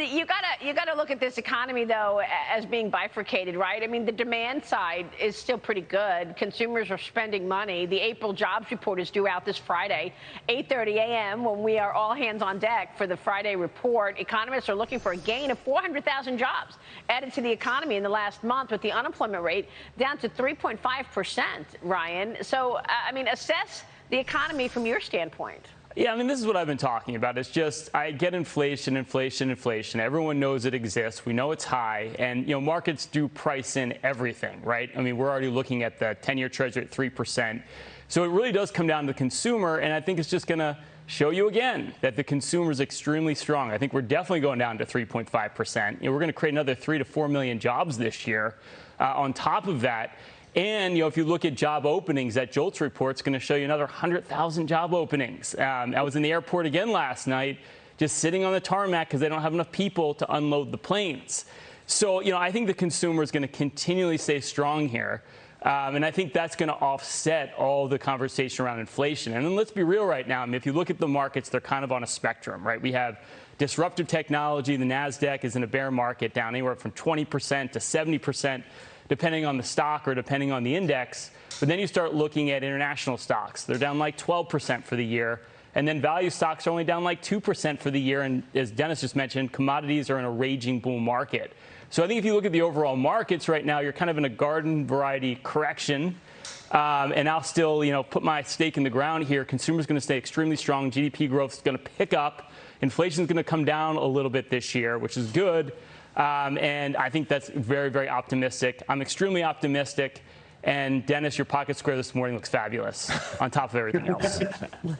You gotta you gotta look at this economy though as being bifurcated, right? I mean, the demand side is still pretty good. Consumers are spending money. The April jobs report is due out this Friday, 8:30 a.m. when we are all hands on deck for the Friday report. Economists are looking for a gain of 400,000 jobs added to the economy in the last month, with the unemployment rate down to 3.5 percent. Ryan, so uh, I mean, assess the economy from your standpoint. Yeah, I mean, this is what I've been talking about. It's just I get inflation, inflation, inflation. Everyone knows it exists. We know it's high, and you know markets do price in everything, right? I mean, we're already looking at the 10-year Treasury at three percent. So it really does come down to the consumer, and I think it's just going to show you again that the consumer is extremely strong. I think we're definitely going down to 3.5 percent. You know, we're going to create another three to four million jobs this year. Uh, on top of that. And you know, if you look at job openings, that JOLTS report is going to show you another 100,000 job openings. Um, I was in the airport again last night, just sitting on the tarmac because they don't have enough people to unload the planes. So, you know, I think the consumer is going to continually stay strong here. Um, and I think that's going to offset all the conversation around inflation. And then let's be real right now. I mean, if you look at the markets, they're kind of on a spectrum, right? We have disruptive technology. The NASDAQ is in a bear market down anywhere from 20% to 70% depending on the stock or depending on the index. But then you start looking at international stocks. They're down like 12% for the year. And then value stocks are only down like 2% for the year. And as Dennis just mentioned, commodities are in a raging bull market. So I think if you look at the overall markets right now, you're kind of in a garden variety correction. Um, and I'll still, you know, put my stake in the ground here. Consumers going to stay extremely strong. GDP growth is going to pick up. Inflation is going to come down a little bit this year, which is good. Um, and I think that's very, very optimistic. I'm extremely optimistic. And Dennis, your pocket square this morning looks fabulous on top of everything else.